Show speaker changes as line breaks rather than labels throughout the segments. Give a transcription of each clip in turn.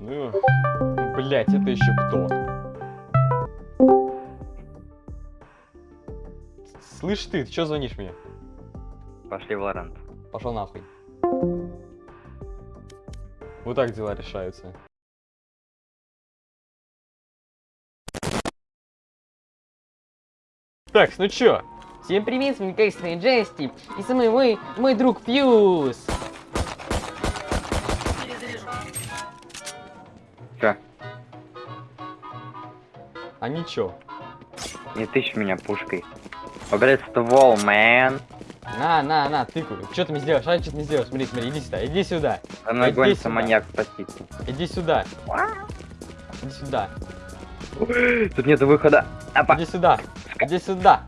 Ну, блять, это еще кто? Слышь ты, ты что звонишь мне?
Пошли в Лорант.
Пошел нахуй. Вот так дела решаются. Так, ну чё? Всем привет, с вами и Джести. И со мной мой, мой друг Фьюз. А ничего.
Не тычь меня пушкой. Убери ствол, мэн.
На, на, на, тыкаю. Что ты мне сделаешь? А, что ты мне сделаешь? Смотри, смотри, иди сюда, иди сюда.
За мной
Иди
гонится
сюда.
маньяк спаситель.
Иди сюда. Иди сюда.
Тут нет выхода. Апа.
Иди сюда. Иди сюда.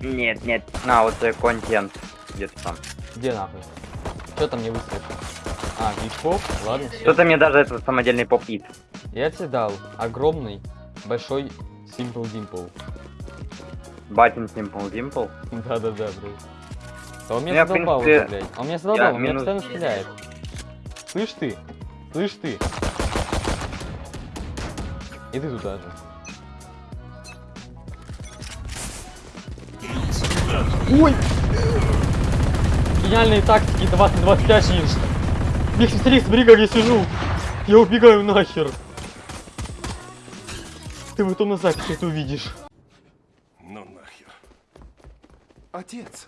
Нет, нет. На, вот твой контент. Где-то там.
Где нахуй? Что там не выставишь? А, гичков? Ладно.
Что-то мне даже этот самодельный поп-ит.
Я тебе дал огромный, большой Simple Dimple.
Батин Simple Dimple.
Да-да-да, блядь. А он меня задолбал уже, блядь. Он меня задолбал, он меня постоянно стреляет. Слышь ты? Слышь ты? И ты туда же. Ой! Гениальные тактики 2025 Инш. Мих, смотри, смотри, как я сижу. Я убегаю нахер. Ты потом на записи это увидишь.
Ну нахер. Отец.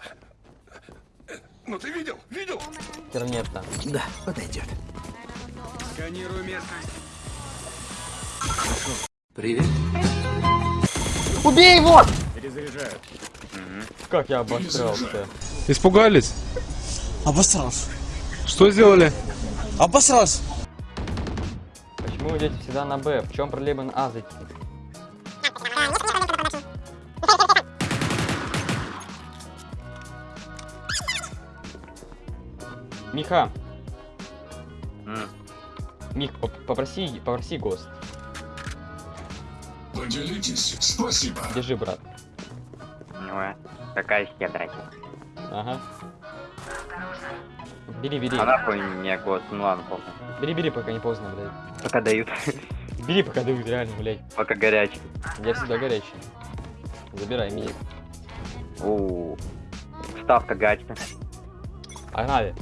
Ну ты видел? Видел?
Тернета.
Да, подойдет.
Сканирую местность.
Привет.
Убей его!
Перезаряжаю.
Как я обосрался.
Испугались?
Обосрался.
Что сделали?
Обосрался.
Почему вы идете всегда на Б? В чем проблема на А зайти? Миха,
М.
Мих, поп- попроси, попроси ГОСТ.
Поделитесь, спасибо.
Держи, брат.
Ну, э, какая щедрость.
Ага. Бери, бери.
А нахуй мне год. Ну ладно, похуй.
Бери, бери, пока не поздно, блядь.
Пока дают.
Бери, пока дают, реально, блядь.
Пока горячий.
Я всегда горячий. Забирай меня.
Оу. Ставка гачка.
Погнали.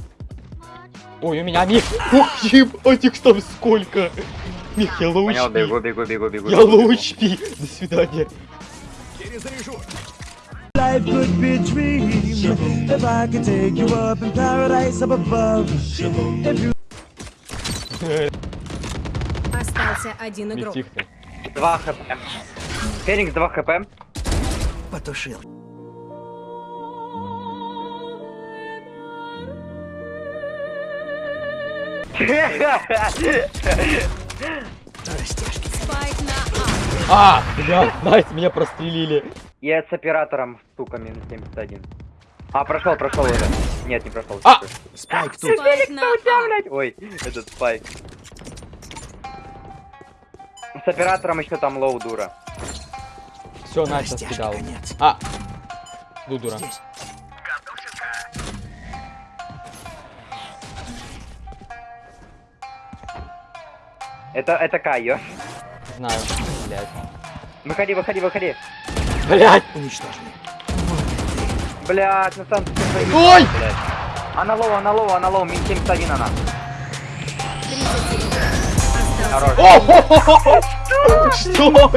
Ой, у меня мих. Ух, ебать, их там сколько. Мих, я лоу
Понял, бегу, бегу, бегу, бегу.
Я
бегу,
лоу
бегу.
HP. До свидания.
Перезаряжу.
Life could be a dream if I could take you up in paradise up above. If you
Остался один игрок.
2 хп. Феникс 2 хп.
Потушил.
А.
А, бля, nice, меня прострелили.
Я с оператором, сука, минус 71. А, прошел, прошел уже. Нет, не прошел.
А!
Spike тут.
Spike на
блядь. Ой, этот spike. С оператором еще там low дура.
Все, Настя скидал. А, Дудура.
Здесь.
Это, это KAY/O.
Знаю, блядь.
Выходи, выходи, выходи.
Блядь!
Уничтожены.
Блядь, ну сам ты свои-
Ой!
блядь. Она low, она low, она low, минус 71 она. Хорош.
Что?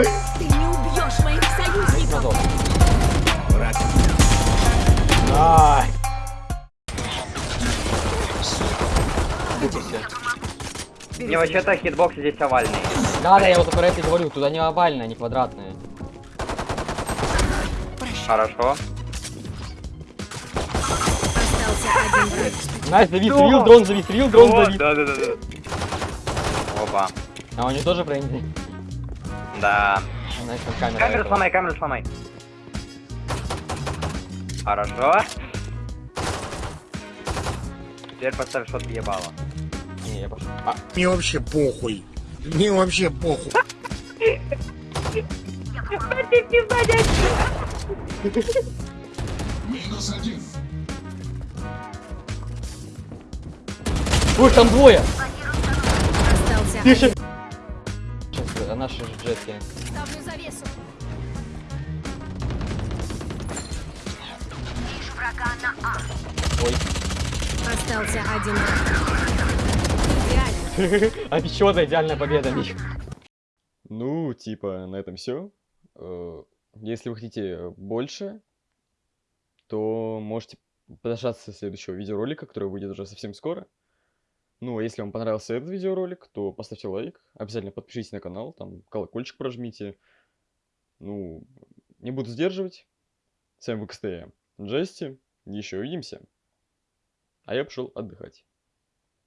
Не,
вообще-то хитбокс здесь овальный.
Да, да, я вот про это и говорю, туда не овальная, не квадратная.
Хорошо.
Остался один враг.
Найс, дави, стрел, дрон зави, стрел, дрон
О,
зави.
да, да, да, да. Опа.
А у него тоже френзи.
Да.
Найс, там камера.
Камеру
этого.
сломай, камеру сломай. Хорошо. Теперь поставь что-то ебало.
Не, я пошел. А,
Мне вообще похуй. Мне вообще похуй. Минус один.
ой, там двое! Ща... Сейчас, а наши же джетки.
Ставлю завесу.
Ой.
Остался один враг. Идеально.
Обещана идеальная победа, Мих. Ну, типа, на этом все. Если вы хотите больше, то можете подождаться следующего видеоролика, который выйдет уже совсем скоро. Ну, а если вам понравился этот видеоролик, то поставьте лайк, обязательно подпишитесь на канал, там колокольчик прожмите. Ну, не буду сдерживать. С вами был КСТ Джести, еще увидимся. А я пошел отдыхать.